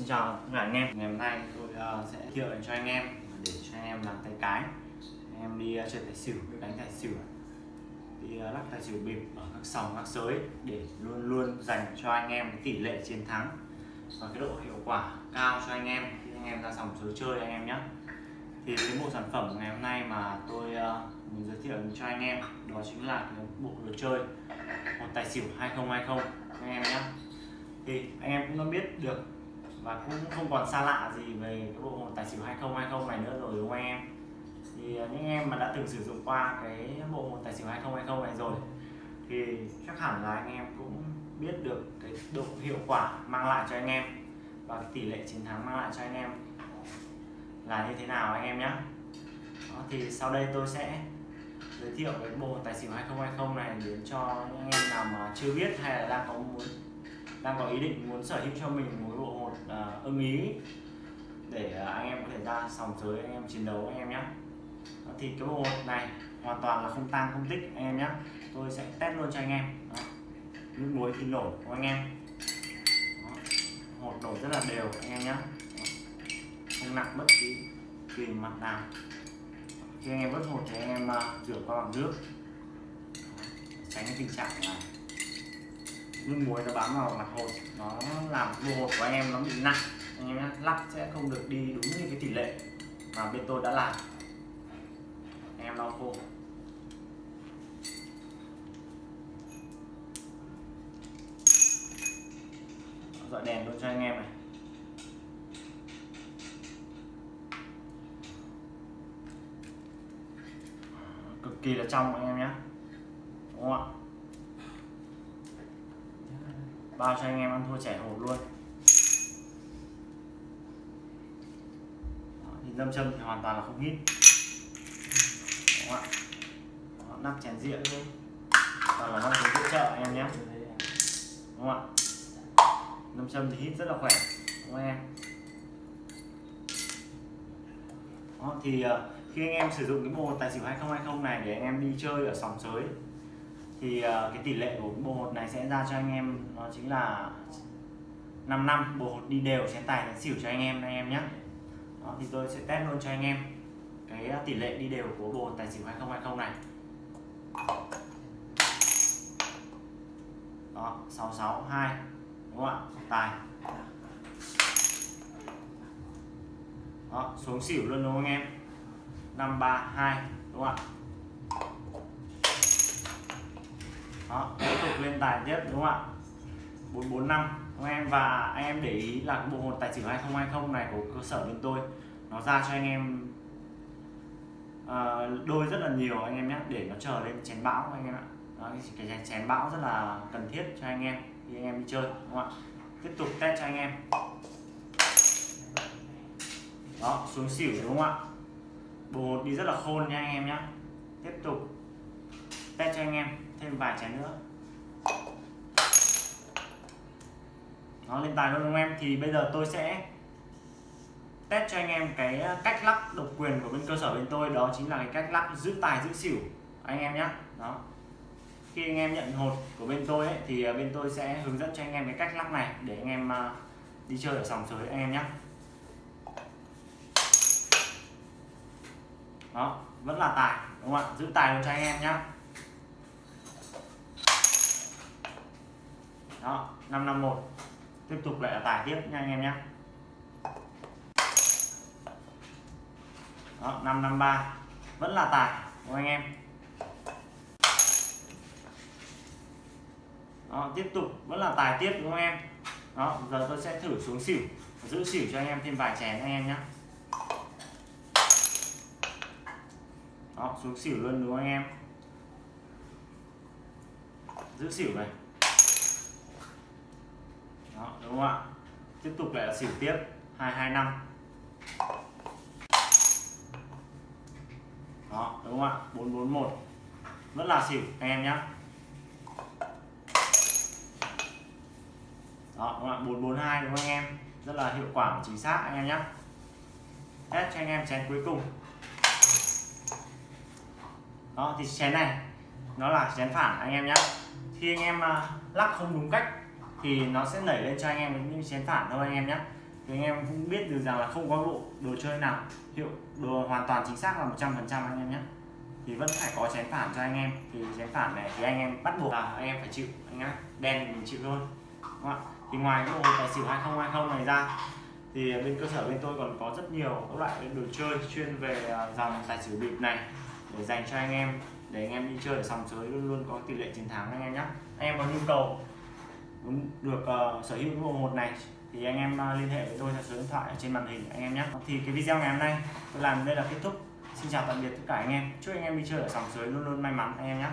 Xin chào tất cả anh em. Ngày hôm nay tôi uh, sẽ giới thiệu cho anh em Để cho anh em làm tay cái. Anh em đi uh, chơi tài xỉu, đánh tài xỉu. Đi uh, lắc tài xỉu bịp ở các sòng, các sới Để luôn luôn dành cho anh em tỷ lệ chiến thắng Và cái độ hiệu quả cao cho anh em. Khi anh em ra sòng sới chơi anh em nhé Thì cái bộ sản phẩm ngày hôm nay mà tôi uh, muốn giới thiệu cho anh em Đó chính là cái bộ đồ chơi một tài xỉu 2020 anh em nhé thì anh em cũng đã biết được và cũng không còn xa lạ gì về cái bộ môn tài xỉu 2020 này nữa rồi đúng không anh em? Thì à, những em mà đã từng sử dụng qua cái bộ môn tài xỉu 2020 này rồi thì chắc hẳn là anh em cũng biết được cái độ hiệu quả mang lại cho anh em và tỷ lệ chiến thắng mang lại cho anh em là như thế nào anh em nhé Đó, thì sau đây tôi sẽ giới thiệu cái bộ tài xỉu 2020 này đến cho những em nào mà chưa biết hay là đang có muốn đang có ý định muốn sở hữu cho mình một bộ hột uh, ưng ý để uh, anh em có thể ra sòng giới anh em chiến đấu anh em nhé thì cái bộ hột này hoàn toàn là không tăng không tích anh em nhé tôi sẽ test luôn cho anh em. Đó. nước muối thì nổi của anh em? Đó. hột nổi rất là đều anh em nhé không nặng bất kỳ kỳ mặt nào. Khi anh em vớt hột thì anh em uh, rửa qua bằng nước. Tránh cái tình trạng là nước muối nó bám vào mặt hột, nó làm bộ hột của anh em nó bị nặng. Anh em nhé lắc sẽ không được đi đúng như cái tỷ lệ mà bên tôi đã làm. Anh em lau khô. Dọi đèn luôn cho anh em này. Cực kỳ là trong anh em nhé đúng không ạ? Bao cho anh em ăn thua trẻ hổ luôn. Đó, thì lâm châm thì hoàn toàn là không hít. Đúng Đó, nắp chén diện luôn toàn là nắp chén hỗ trợ anh em nhé. Đúng không ạ? Lâm châm thì hít rất là khỏe. Đúng không em? Đó, thì ờ, khi anh em sử dụng cái bộ tài xỉu 2020 này để anh em đi chơi ở sòng sới thì ờ, cái tỷ lệ của bộ hột này sẽ ra cho anh em nó chính là 5 năm bộ hột đi đều sẽ tài sẽ xỉu cho anh em anh em nhé đó, thì tôi sẽ test luôn cho anh em cái ờ, tỷ lệ đi đều của bộ hột tài xỉu 2020 này. Đó 662 đúng không ạ? Tài. Đó xuống xỉu luôn đúng không anh em? 532 đúng không ạ? Đó tiếp tục lên tài tiếp đúng không ạ? 445 anh em và anh em để ý là cái bộ hồn tài xỉu 2020 này của cơ sở bên tôi nó ra cho anh em uh, đôi rất là nhiều anh em nhé để nó chờ lên chén bão anh em ạ. Đó, cái chén, chén bão rất là cần thiết cho anh em khi anh em đi chơi đúng không ạ? Tiếp tục test cho anh em. Đó xuống xỉu đúng không ạ? Bộ hột đi rất là khôn nha anh em nhé tiếp tục test cho anh em thêm vài chén nữa. Nó lên tài luôn anh em? Thì bây giờ tôi sẽ test cho anh em cái ờ, cách lắc độc quyền của bên cơ sở bên tôi. Đó chính là cái cách lắc giữ tài giữ xỉu. Anh em nhé đó. Khi anh em nhận hột của bên tôi ấy, thì ờ, bên tôi sẽ hướng dẫn cho anh em cái cách lắc này để anh em ờ, đi chơi ở sòng sới anh em nhé đó vẫn là tài đúng không ạ? Giữ tài luôn cho anh em nhé đó 551 tiếp tục lại là tài tiếp nha anh em nhé. Đó 553 vẫn là tài của anh em? Đó, tiếp tục, vẫn là tài tiếp, đúng không em? Đó, giờ tôi sẽ thử xuống xỉu, giữ xỉu cho anh em thêm vài chén anh em nhé. Đó, xuống xỉu luôn, đúng không anh em? Giữ xỉu này đó, đúng không ạ? Tiếp tục lại là xỉu tiếp 225 đó đúng không ạ? 441 rất là xỉu anh em nhé đó đúng không ạ? 442 đúng không anh em? Rất là hiệu quả và chính xác anh em nhé test cho anh em chén cuối cùng. Đó thì chén này nó là chén phản anh em nhé khi anh em à, lắc không đúng cách thì nó sẽ nảy lên cho anh em những chén phản thôi anh em nhé. Thì anh em cũng biết được rằng là không có bộ đồ chơi nào hiệu, đồ hoàn toàn chính xác là 100 phần trăm anh em nhé. Thì vẫn phải có chén phản cho anh em. Thì chén phản này thì anh em bắt buộc là anh em phải chịu, anh em đen thì mình chịu thôi. Đúng không thì ngoài cái bộ tài xỉu 2020 này ra, thì bên cơ sở bên tôi còn có rất nhiều các loại đồ chơi chuyên về à, dòng tài xỉu bịp này để dành cho anh em, để anh em đi chơi ở sòng sới luôn luôn có tỷ lệ chiến thắng anh em nhé. Anh em có nhu cầu được uh, sở hữu cái bộ một này. Thì anh em uh, liên hệ với tôi theo số điện thoại ở trên màn hình anh em nhé. Thì cái video ngày hôm nay tôi làm đây là kết thúc. Xin chào tạm biệt tất cả anh em. Chúc anh em đi chơi ở sòng sới luôn luôn may mắn anh em nhé.